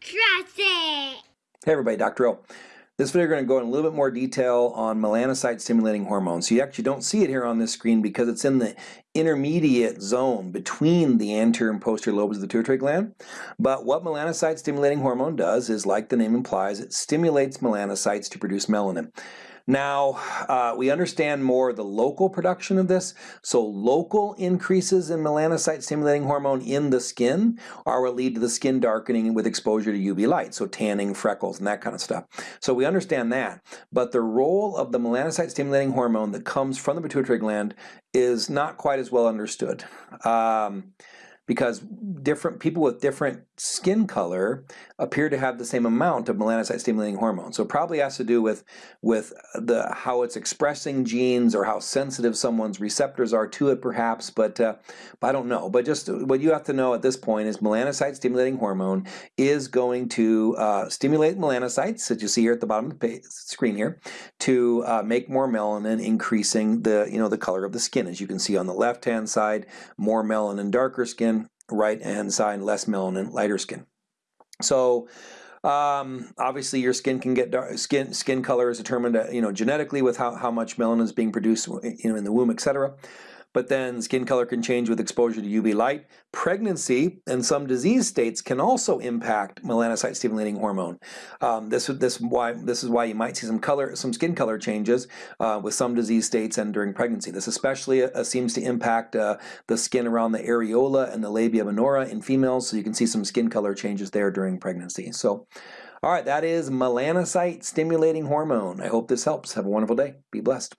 Trust it. Hey everybody, Dr. O. This video we're going to go in a little bit more detail on melanocyte stimulating hormones. So you actually don't see it here on this screen because it's in the intermediate zone between the anterior and posterior lobes of the pituitary gland. But what melanocyte stimulating hormone does is, like the name implies, it stimulates melanocytes to produce melanin. Now, uh, we understand more the local production of this. So local increases in melanocyte stimulating hormone in the skin are what lead to the skin darkening with exposure to UV light, so tanning, freckles, and that kind of stuff. So we understand that. But the role of the melanocyte stimulating hormone that comes from the pituitary gland is not quite as well understood. Um, because different people with different skin color appear to have the same amount of melanocyte stimulating hormone. So it probably has to do with, with the how it's expressing genes or how sensitive someone's receptors are to it perhaps, but, uh, I don't know. But just what you have to know at this point is melanocyte stimulating hormone is going to uh, stimulate melanocytes that you see here at the bottom of the screen here to uh, make more melanin increasing the, you know, the color of the skin. As you can see on the left hand side, more melanin, darker skin, right hand side, less melanin, lighter skin. So um, obviously your skin can get dark, skin skin color is determined uh, you know genetically with how, how much melanin is being produced you know in the womb etc but then skin color can change with exposure to UV light. Pregnancy and some disease states can also impact melanocyte stimulating hormone. Um, this, this, why, this is why you might see some color, some skin color changes uh, with some disease states and during pregnancy. This especially uh, seems to impact uh, the skin around the areola and the labia minora in females, so you can see some skin color changes there during pregnancy. So, all right, that is melanocyte stimulating hormone. I hope this helps. Have a wonderful day. Be blessed.